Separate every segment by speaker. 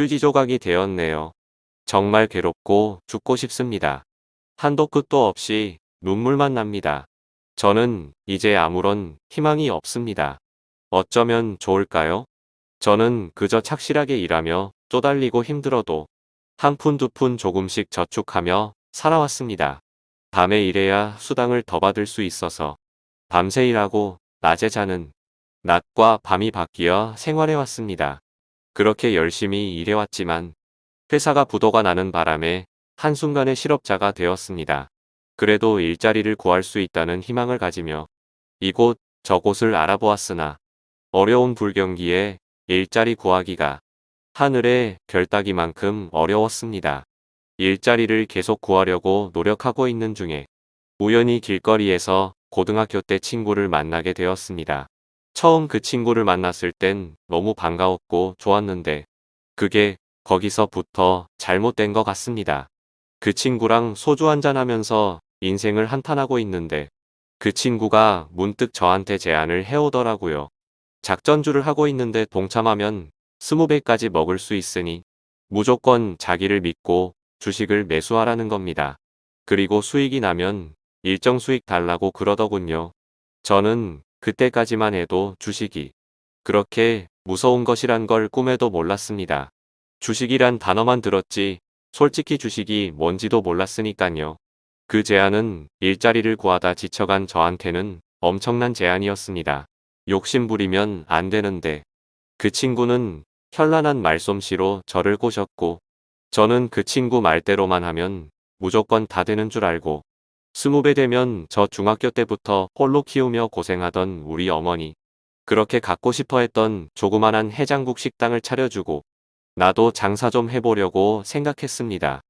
Speaker 1: 휴지 조각이 되었네요. 정말 괴롭고 죽고 싶습니다. 한도 끝도 없이 눈물만 납니다. 저는 이제 아무런 희망이 없습니다. 어쩌면 좋을까요? 저는 그저 착실하게 일하며 쪼달리고 힘들어도 한 푼 두 푼 조금씩 저축하며 살아왔습니다. 밤에 일해야 수당을 더 받을 수 있어서 밤새 일하고 낮에 자는 낮과 밤이 바뀌어 생활해왔습니다. 그렇게 열심히 일해왔지만 회사가 부도가 나는 바람에 한순간에 실업자가 되었습니다. 그래도 일자리를 구할 수 있다는 희망을 가지며 이곳 저곳을 알아보았으나 어려운 불경기에 일자리 구하기가 하늘의 별따기만큼 어려웠습니다. 일자리를 계속 구하려고 노력하고 있는 중에 우연히 길거리에서 고등학교 때 친구를 만나게 되었습니다. 처음 그 친구를 만났을 땐 너무 반가웠고 좋았는데 그게 거기서부터 잘못된 것 같습니다. 그 친구랑 소주 한잔 하면서 인생을 한탄하고 있는데 그 친구가 문득 저한테 제안을 해오더라고요. 작전주를 하고 있는데 동참하면 20배까지 먹을 수 있으니 무조건 자기를 믿고 주식을 매수하라는 겁니다. 그리고 수익이 나면 일정 수익 달라고 그러더군요. 저는 그때까지만 해도 주식이 그렇게 무서운 것이란 걸 꿈에도 몰랐습니다. 주식이란 단어만 들었지 솔직히 주식이 뭔지도 몰랐으니깐요. 그 제안은 일자리를 구하다 지쳐간 저한테는 엄청난 제안이었습니다. 욕심부리면 안 되는데 그 친구는 현란한 말솜씨로 저를 꼬셨고 저는 그 친구 말대로만 하면 무조건 다 되는 줄 알고 스무 배 되면 저 중학교 때부터 홀로 키우며 고생하던 우리 어머니 그렇게 갖고 싶어 했던 조그만한 해장국 식당을 차려주고 나도 장사 좀 해보려고 생각했습니다.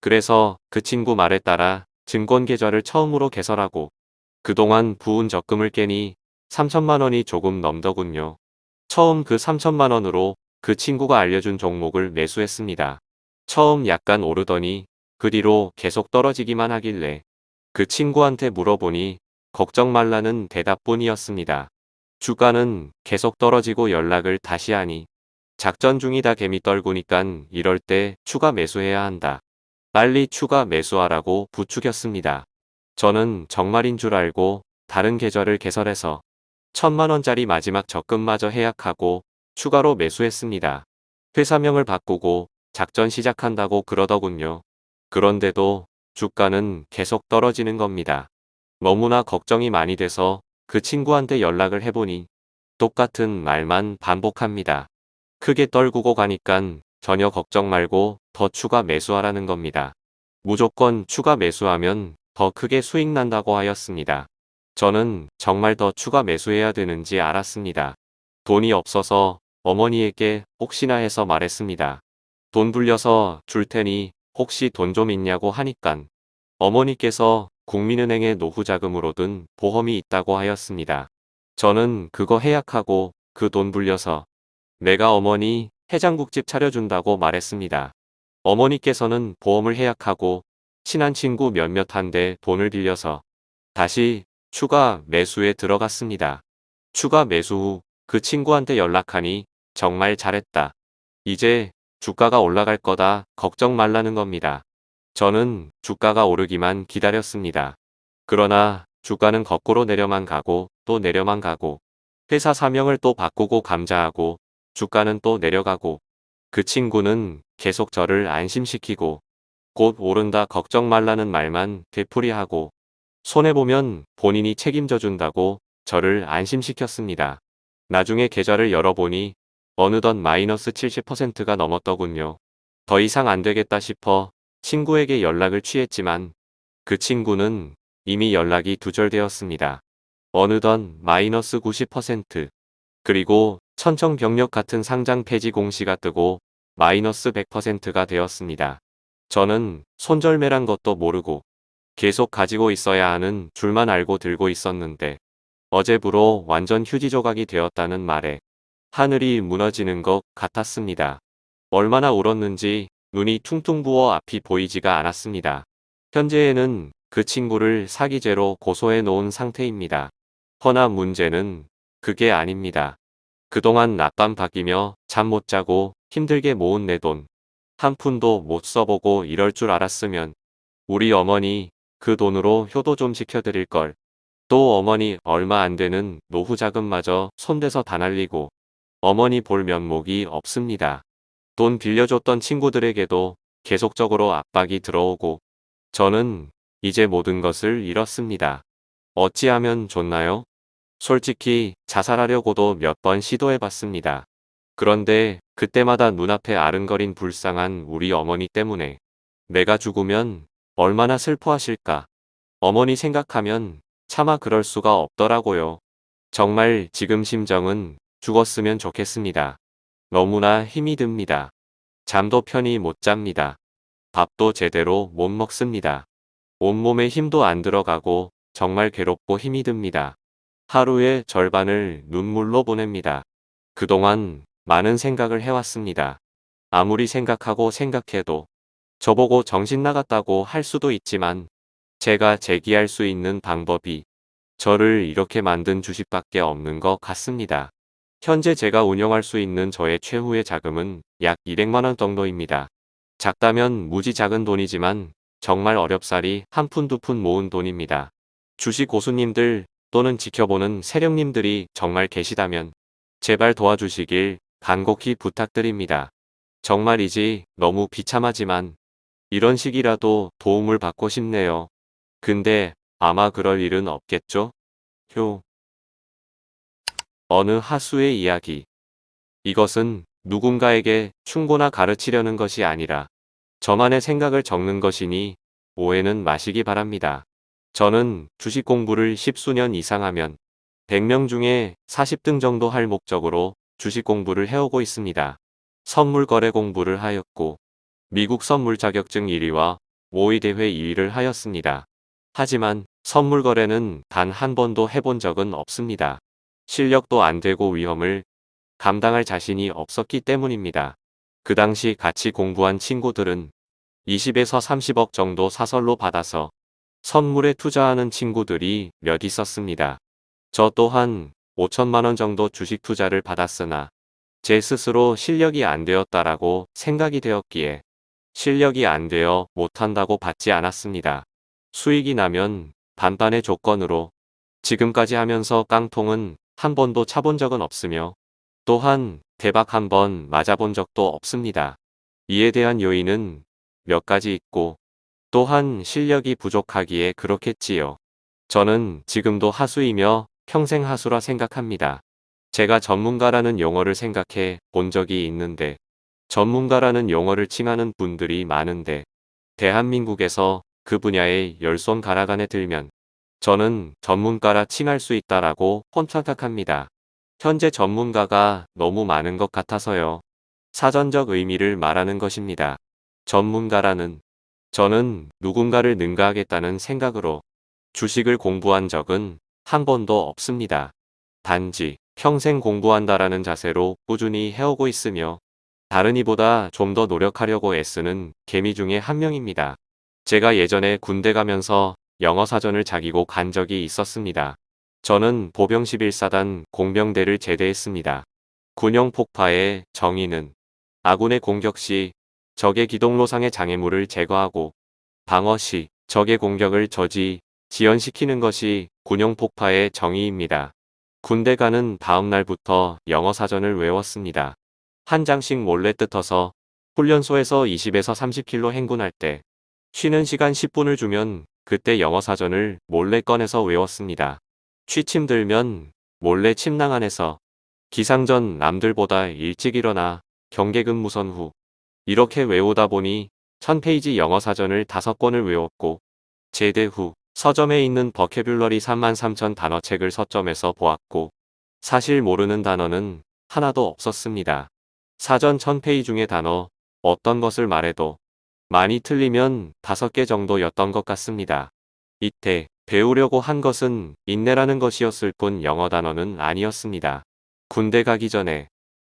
Speaker 1: 그래서 그 친구 말에 따라 증권계좌를 처음으로 개설하고 그동안 부은 적금을 깨니 3천만 원이 조금 넘더군요. 처음 그 3천만 원으로 그 친구가 알려준 종목을 매수했습니다. 처음 약간 오르더니 그 뒤로 계속 떨어지기만 하길래 그 친구한테 물어보니 걱정 말라는 대답뿐이었습니다. 주가는 계속 떨어지고 연락을 다시 하니 작전 중이다 개미 떨구니깐 이럴 때 추가 매수해야 한다. 빨리 추가 매수하라고 부추겼습니다. 저는 정말인 줄 알고 다른 계좌를 개설해서 천만원짜리 마지막 적금마저 해약하고 추가로 매수했습니다. 회사명을 바꾸고 작전 시작한다고 그러더군요. 그런데도 주가는 계속 떨어지는 겁니다. 너무나 걱정이 많이 돼서 그 친구한테 연락을 해보니 똑같은 말만 반복합니다. 크게 떨구고 가니깐 전혀 걱정 말고 더 추가 매수하라는 겁니다. 무조건 추가 매수하면 더 크게 수익 난다고 하였습니다. 저는 정말 더 추가 매수해야 되는지 알았습니다. 돈이 없어서 어머니에게 혹시나 해서 말했습니다. 돈 불려서 줄 테니 혹시 돈 좀 있냐고 하니깐 어머니께서 국민은행의 노후자금으로 든 보험이 있다고 하였습니다. 저는 그거 해약하고 그 돈 불려서 내가 어머니 해장국집 차려준다고 말했습니다. 어머니께서는 보험을 해약하고 친한 친구 몇몇한데 돈을 빌려서 다시 추가 매수에 들어갔습니다. 추가 매수 후 그 친구한테 연락하니 정말 잘했다. 이제 주가가 올라갈 거다 걱정 말라는 겁니다. 저는 주가가 오르기만 기다렸습니다. 그러나 주가는 거꾸로 내려만 가고 또 내려만 가고 회사 사명을 또 바꾸고 감자하고 주가는 또 내려가고 그 친구는 계속 저를 안심시키고 곧 오른다 걱정 말라는 말만 되풀이하고 손해보면 본인이 책임져 준다고 저를 안심시켰습니다. 나중에 계좌를 열어보니 어느덧 마이너스 70%가 넘었더군요. 더 이상 안 되겠다 싶어 친구에게 연락을 취했지만 그 친구는 이미 연락이 두절되었습니다. 어느덧 마이너스 90% 그리고 천청병력 같은 상장 폐지 공시가 뜨고 마이너스 100%가 되었습니다. 저는 손절매란 것도 모르고 계속 가지고 있어야 하는 줄만 알고 들고 있었는데 어제부로 완전 휴지 조각이 되었다는 말에 하늘이 무너지는 것 같았습니다. 얼마나 울었는지 눈이 퉁퉁 부어 앞이 보이지가 않았습니다. 현재에는 그 친구를 사기죄로 고소해 놓은 상태입니다. 허나 문제는 그게 아닙니다. 그동안 낮밤 바뀌며 잠 못 자고 힘들게 모은 내 돈. 한 푼도 못 써보고 이럴 줄 알았으면 우리 어머니 그 돈으로 효도 좀 시켜드릴 걸. 또 어머니 얼마 안 되는 노후 자금마저 손대서 다 날리고 어머니 볼 면목이 없습니다. 돈 빌려줬던 친구들에게도 계속적으로 압박이 들어오고 저는 이제 모든 것을 잃었습니다. 어찌하면 좋나요? 솔직히 자살하려고도 몇 번 시도해봤습니다. 그런데 그때마다 눈앞에 아른거린 불쌍한 우리 어머니 때문에 내가 죽으면 얼마나 슬퍼하실까. 어머니 생각하면 차마 그럴 수가 없더라고요. 정말 지금 심정은 죽었으면 좋겠습니다. 너무나 힘이 듭니다. 잠도 편히 못 잡니다. 밥도 제대로 못 먹습니다. 온몸에 힘도 안 들어가고 정말 괴롭고 힘이 듭니다. 하루의 절반을 눈물로 보냅니다. 그동안 많은 생각을 해왔습니다. 아무리 생각하고 생각해도 저보고 정신 나갔다고 할 수도 있지만 제가 제기할 수 있는 방법이 저를 이렇게 만든 주식밖에 없는 것 같습니다. 현재 제가 운영할 수 있는 저의 최후의 자금은 약 200만원 정도입니다. 작다면 무지 작은 돈이지만 정말 어렵사리 한 푼 두 푼 모은 돈입니다. 주식 고수님들 또는 지켜보는 세력님들이 정말 계시다면 제발 도와주시길 간곡히 부탁드립니다. 정말이지 너무 비참하지만 이런 식이라도 도움을 받고 싶네요. 근데 아마 그럴 일은 없겠죠? 효. 어느 하수의 이야기. 이것은 누군가에게 충고나 가르치려는 것이 아니라 저만의 생각을 적는 것이니 오해는 마시기 바랍니다. 저는 주식 공부를 십수년 이상 하면 100명 중에 40등 정도 할 목적으로 주식 공부를 해오고 있습니다. 선물 거래 공부를 하였고 미국 선물 자격증 1위와 5위 대회 2위를 하였습니다. 하지만 선물 거래는 단 한 번도 해본 적은 없습니다. 실력도 안 되고 위험을 감당할 자신이 없었기 때문입니다. 그 당시 같이 공부한 친구들은 20에서 30억 정도 사설로 받아서 선물에 투자하는 친구들이 몇 있었습니다. 저 또한 5천만원 정도 주식 투자를 받았으나 제 스스로 실력이 안 되었다라고 생각이 되었기에 실력이 안 되어 못한다고 받지 않았습니다. 수익이 나면 반반의 조건으로 지금까지 하면서 깡통은 한 번도 차본 적은 없으며 또한 대박 한 번 맞아본 적도 없습니다. 이에 대한 요인은 몇 가지 있고 또한 실력이 부족하기에 그렇겠지요. 저는 지금도 하수이며 평생 하수라 생각합니다. 제가 전문가라는 용어를 생각해 본 적이 있는데 전문가라는 용어를 칭하는 분들이 많은데 대한민국에서 그 분야에 열손 가락 안에 들면 저는 전문가라 칭할 수 있다라고 혼착각합니다. 현재 전문가가 너무 많은 것 같아서요. 사전적 의미를 말하는 것입니다. 전문가라는 저는 누군가를 능가하겠다는 생각으로 주식을 공부한 적은 한 번도 없습니다. 단지 평생 공부한다라는 자세로 꾸준히 해오고 있으며 다른 이보다 좀 더 노력하려고 애쓰는 개미 중에 한 명입니다. 제가 예전에 군대 가면서 영어 사전을 자기고 간 적이 있었습니다. 저는 보병 11사단 공병대를 제대했습니다. 군용 폭파의 정의는 아군의 공격 시 적의 기동로상의 장애물을 제거하고 방어 시 적의 공격을 저지 지연시키는 것이 군용 폭파의 정의입니다. 군대 가는 다음 날부터 영어 사전을 외웠습니다. 한 장씩 몰래 뜯어서 훈련소에서 20에서 30km 행군할 때 쉬는 시간 10분을 주면 그때 영어 사전을 몰래 꺼내서 외웠습니다. 취침 들면 몰래 침낭 안에서 기상 전 남들보다 일찍 일어나 경계근무선 후 이렇게 외우다 보니 1000페이지 영어 사전을 5권을 외웠고 제대 후 서점에 있는 버케뷸러리 33,000 단어 책을 서점에서 보았고 사실 모르는 단어는 하나도 없었습니다. 사전 1000페이지 중의 단어 어떤 것을 말해도 많이 틀리면 5개 정도였던 것 같습니다. 이때 배우려고 한 것은 인내라는 것이었을 뿐 영어 단어는 아니었습니다. 군대 가기 전에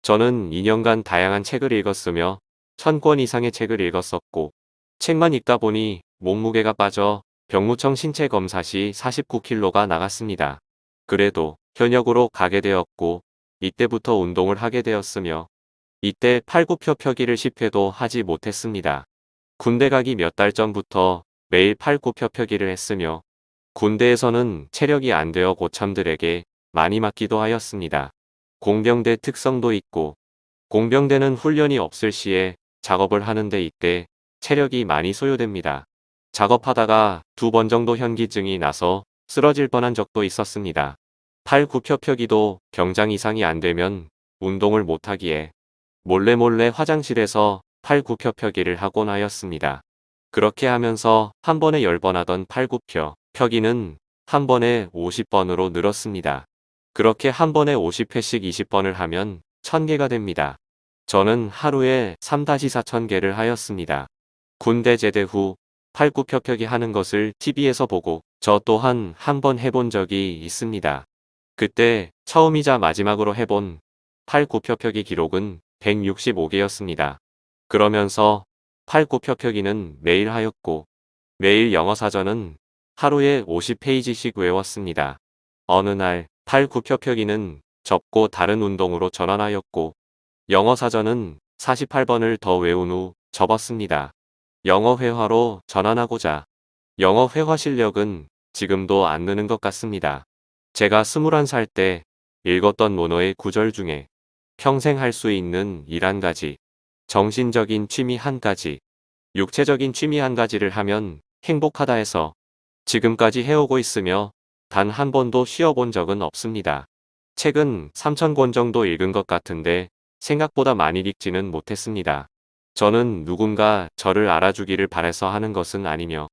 Speaker 1: 저는 2년간 다양한 책을 읽었으며 1000권 이상의 책을 읽었었고 책만 읽다 보니 몸무게가 빠져 병무청 신체 검사 시 49kg가 나갔습니다. 그래도 현역으로 가게 되었고 이때부터 운동을 하게 되었으며 이때 팔굽혀 펴기를 10회도 하지 못했습니다. 군대 가기 몇 달 전부터 매일 팔굽혀 펴기를 했으며 군대에서는 체력이 안 되어 고참들에게 많이 맞기도 하였습니다. 공병대 특성도 있고 공병대는 훈련이 없을 시에 작업을 하는데 이때 체력이 많이 소요됩니다. 작업하다가 두 번 정도 현기증이 나서 쓰러질 뻔한 적도 있었습니다. 팔 굽혀 펴기도 경장 이상이 안 되면 운동을 못하기에 몰래몰래 화장실에서 팔 굽혀 펴기를 하곤 하였습니다. 그렇게 하면서 한 번에 10번 하던 팔 굽혀 펴기는 한 번에 50번으로 늘었습니다. 그렇게 한 번에 50회씩 20번을 하면 1000개가 됩니다. 저는 하루에 3-4천개를 하였습니다. 군대 제대 후 팔굽혀펴기 하는 것을 TV에서 보고 저 또한 한 번 해본 적이 있습니다. 그때 처음이자 마지막으로 해본 팔굽혀펴기 기록은 165개였습니다. 그러면서 팔굽혀펴기는 매일 하였고 매일 영어 사전은 하루에 50페이지씩 외웠습니다. 어느 날 팔굽혀펴기는 접고 다른 운동으로 전환하였고 영어 사전은 48번을 더 외운 후 접었습니다. 영어 회화로 전환하고자 영어 회화 실력은 지금도 안 느는 것 같습니다. 제가 21살 때 읽었던 모노의 구절 중에 평생 할 수 있는 일 한 가지, 정신적인 취미 한 가지, 육체적인 취미 한 가지를 하면 행복하다 해서 지금까지 해오고 있으며 단 한 번도 쉬어본 적은 없습니다. 책은 3,000권 정도 읽은 것 같은데 생각보다 많이 읽지는 못했습니다. 저는 누군가 저를 알아주기를 바래서 하는 것은 아니며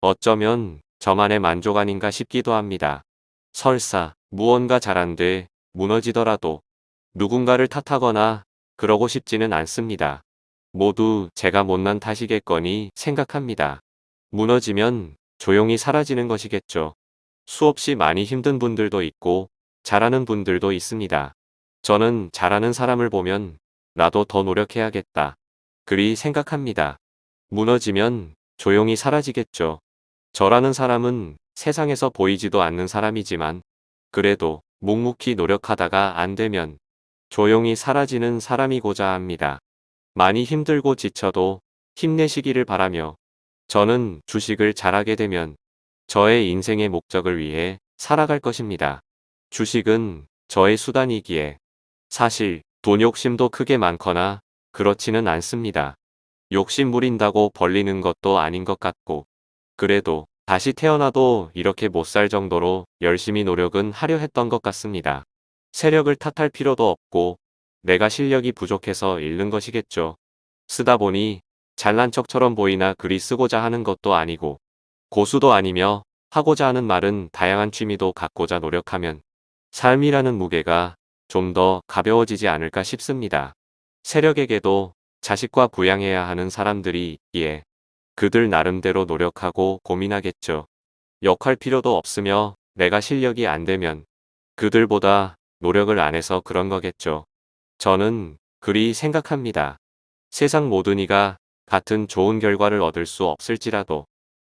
Speaker 1: 어쩌면 저만의 만족 아닌가 싶기도 합니다. 설사 무언가 잘 안 돼 무너지더라도 누군가를 탓하거나 그러고 싶지는 않습니다. 모두 제가 못난 탓이겠거니 생각합니다. 무너지면 조용히 사라지는 것이겠죠. 수없이 많이 힘든 분들도 있고 잘하는 분들도 있습니다. 저는 잘하는 사람을 보면 나도 더 노력해야겠다. 그리 생각합니다. 무너지면 조용히 사라지겠죠. 저라는 사람은 세상에서 보이지도 않는 사람이지만 그래도 묵묵히 노력하다가 안 되면 조용히 사라지는 사람이고자 합니다. 많이 힘들고 지쳐도 힘내시기를 바라며 저는 주식을 잘하게 되면 저의 인생의 목적을 위해 살아갈 것입니다. 주식은 저의 수단이기에 사실 돈 욕심도 크게 많거나 그렇지는 않습니다. 욕심 부린다고 벌리는 것도 아닌 것 같고 그래도 다시 태어나도 이렇게 못 살 정도로 열심히 노력은 하려 했던 것 같습니다. 세력을 탓할 필요도 없고 내가 실력이 부족해서 잃는 것이겠죠. 쓰다 보니 잘난 척처럼 보이나 글이 쓰고자 하는 것도 아니고 고수도 아니며 하고자 하는 말은 다양한 취미도 갖고자 노력하면 삶이라는 무게가 좀 더 가벼워지지 않을까 싶습니다. 세력에게도 자식과 부양해야 하는 사람들이 있기에 그들 나름대로 노력하고 고민하겠죠. 역할 필요도 없으며 내가 실력이 안 되면 그들보다 노력을 안 해서 그런 거겠죠. 저는 그리 생각합니다. 세상 모든 이가 같은 좋은 결과를 얻을 수 없을지라도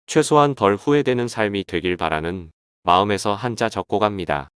Speaker 1: 최소한 덜 후회되는 삶이 되길 바라는 마음에서 한자 적고 갑니다.